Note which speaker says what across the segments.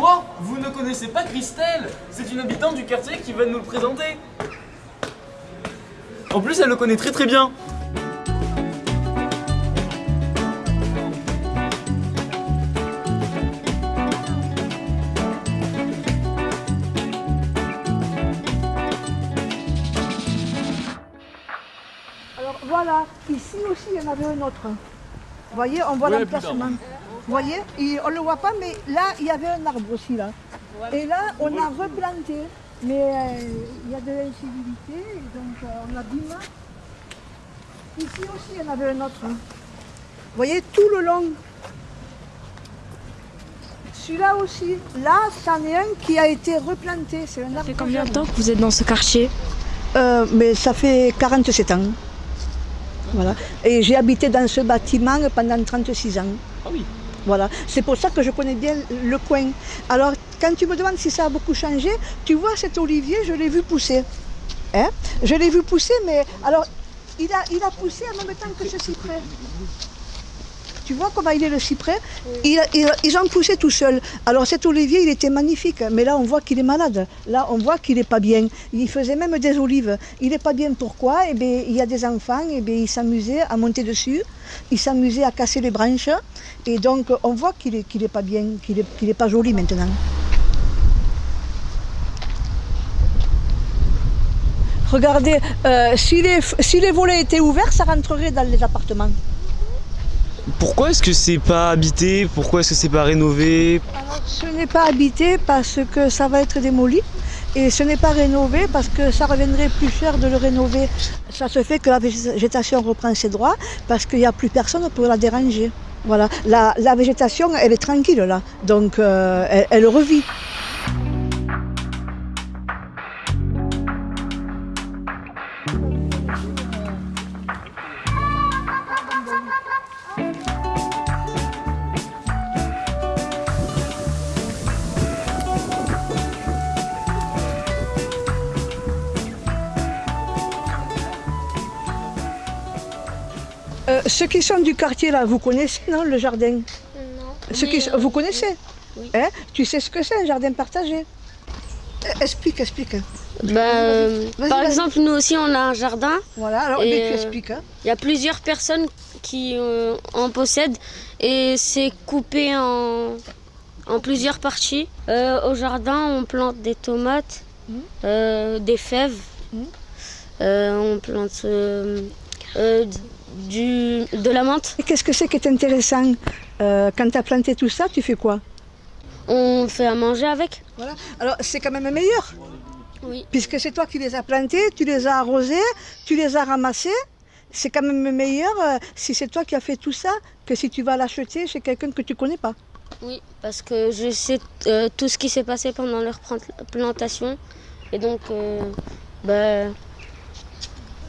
Speaker 1: Quoi Vous ne connaissez pas Christelle C'est une habitante du quartier qui va nous le présenter. En plus, elle le connaît très très bien.
Speaker 2: Alors voilà, ici aussi il y en avait un autre. Vous voyez, on voit
Speaker 1: Oui,
Speaker 2: l'emplacement. Vous voyez, Et on ne le voit pas, mais là, il y avait un arbre aussi là. Et là, on a replanté. Mais euh, il y a de l'incivilité, donc euh, on abîme. Ici aussi, il y en avait un autre. hein. Vous voyez, tout le long. Celui-là aussi. Là, c'en est un qui a été replanté. C'est un arbre.
Speaker 3: Ça fait combien de temps que vous êtes dans ce quartier
Speaker 2: Euh, mais ça fait 47 ans. Voilà. Et j'ai habité dans ce bâtiment pendant 36 ans.
Speaker 1: Ah oui.
Speaker 2: Voilà. C'est pour ça que je connais bien le coin. Alors, quand tu me demandes si ça a beaucoup changé, tu vois cet olivier, je l'ai vu pousser. Hein? Je l'ai vu pousser, mais alors, il a, poussé en même temps que ce cyprès. Tu vois comment il est le cyprès il, il- Ils ont poussé tout seul. Alors cet olivier, il était magnifique, mais là on voit qu'il est malade. Là on voit qu'il n'est pas bien. Il faisait même des olives. Il n'est pas bien pourquoi? Eh bien, il y a des enfants, eh bien, ils s'amusaient à monter dessus, ils s'amusaient à casser les branches. Et donc on voit qu'il n'est pas bien, qu'il n'est pas joli maintenant. Regardez, euh, si, les, si les volets étaient ouverts, ça rentrerait dans les appartements.
Speaker 1: Pourquoi est-ce que c'est pas habité? Pourquoi est-ce que c'est pas rénové?
Speaker 2: Ce n'est pas habité parce que ça va être démoli et ce n'est pas rénové parce que ça reviendrait plus cher de le rénover. Ça se fait que la végétation reprend ses droits parce qu'il n'y a plus personne pour la déranger. Voilà, la, végétation, elle est tranquille là, donc euh, elle revit. Euh, ceux qui sont du quartier là, vous connaissez non le jardin?
Speaker 4: Non.
Speaker 2: Ceux qui,
Speaker 4: euh,
Speaker 2: Vous connaissez?
Speaker 4: oui.
Speaker 2: Hein? Tu sais ce que c'est un jardin partagé? Euh, Explique, explique.
Speaker 4: bah, euh,
Speaker 2: Vas-y,
Speaker 4: par exemple, nous aussi, on a un jardin.
Speaker 2: Voilà, alors
Speaker 4: Et,
Speaker 2: mais tu expliques. hein.
Speaker 4: Il y a plusieurs personnes qui euh, en possèdent et c'est coupé en, en plusieurs parties. Euh, au jardin, on plante des tomates, euh, des fèves. Euh, on plante euh, du, de la menthe.
Speaker 2: Et qu'est-ce que c'est qui est intéressant Euh, Quand tu as planté tout ça, tu fais quoi?
Speaker 4: On fait à manger avec.
Speaker 2: Voilà. Alors c'est quand même meilleur,
Speaker 4: Oui.
Speaker 2: puisque c'est toi qui les as plantés, tu les as arrosés, tu les as ramassés. C'est quand même meilleur euh, si c'est toi qui as fait tout ça que si tu vas l'acheter chez quelqu'un que tu connais pas.
Speaker 4: Oui, parce que je sais euh, tout ce qui s'est passé pendant leur plant- plantation. Et donc, euh, bah,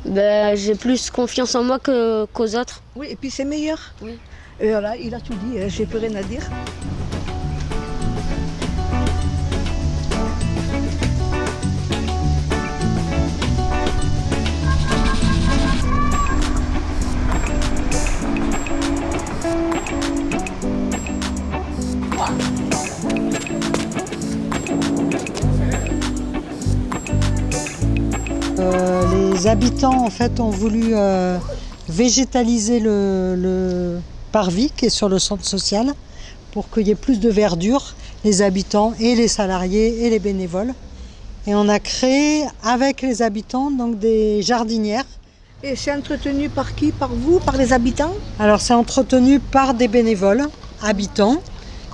Speaker 4: bah, j'ai plus confiance en moi qu'aux autres.
Speaker 2: Oui, et puis c'est meilleur.
Speaker 4: Oui.
Speaker 2: Et voilà, il a tout dit, hein, j'ai plus rien à dire.
Speaker 5: Les habitants en fait ont voulu euh, végétaliser le, le parvis qui est sur le centre social pour qu'il y ait plus de verdure, les habitants et les salariés et les bénévoles. Et on a créé avec les habitants donc des jardinières.
Speaker 2: Et c'est entretenu par qui? Par vous Par les habitants?
Speaker 5: Alors c'est entretenu par des bénévoles habitants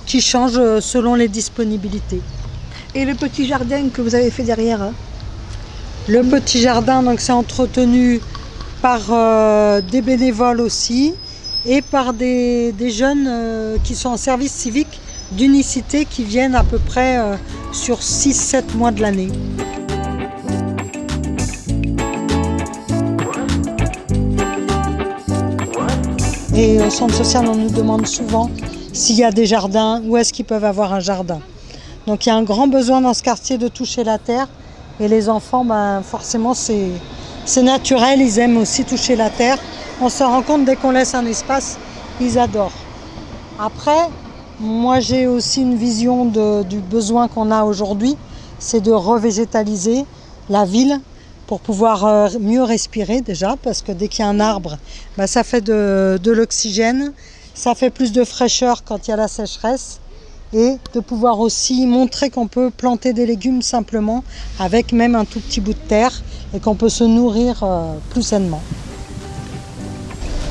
Speaker 5: qui changent euh, selon les disponibilités.
Speaker 2: Et le petit jardin que vous avez fait derrière hein?
Speaker 5: Le petit jardin, donc c'est entretenu par euh, des bénévoles aussi et par des, jeunes euh, qui sont en service civique d'unicité qui viennent à peu près euh, sur 6-7 mois de l'année. Et au centre social, on nous demande souvent s'il y a des jardins, où est-ce qu'ils peuvent avoir un jardin. Donc il y a un grand besoin dans ce quartier de toucher la terre. Et les enfants, ben, forcément, c'est naturel, ils aiment aussi toucher la terre. On se rend compte dès qu'on laisse un espace, ils adorent. Après, Moi, j'ai aussi une vision du besoin qu'on a aujourd'hui, c'est de revégétaliser la ville pour pouvoir euh, mieux respirer déjà, parce que dès qu'il y a un arbre, bah, ça fait de l'oxygène, ça fait plus de fraîcheur quand il y a la sécheresse, et de pouvoir aussi montrer qu'on peut planter des légumes simplement avec même un tout petit bout de terre et qu'on peut se nourrir euh, plus sainement.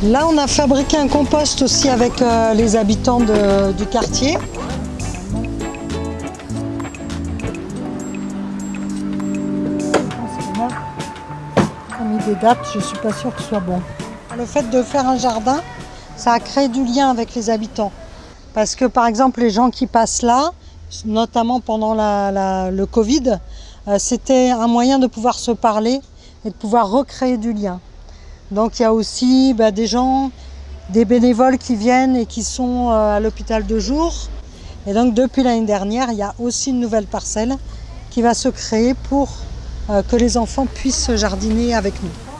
Speaker 5: Là, on a fabriqué un compost aussi avec euh, les habitants du quartier. On a mis des dates, je suis pas sûre que ce soit bon. Le fait de faire un jardin, ça a créé du lien avec les habitants. Parce que par exemple, les gens qui passent là, notamment pendant le Covid, euh, c'était un moyen de pouvoir se parler et de pouvoir recréer du lien. Donc il y a aussi bah, des gens, des bénévoles qui viennent et qui sont euh, à l'hôpital de jour. Et donc depuis l'année dernière, il y a aussi une nouvelle parcelle qui va se créer pour euh, que les enfants puissent jardiner avec nous.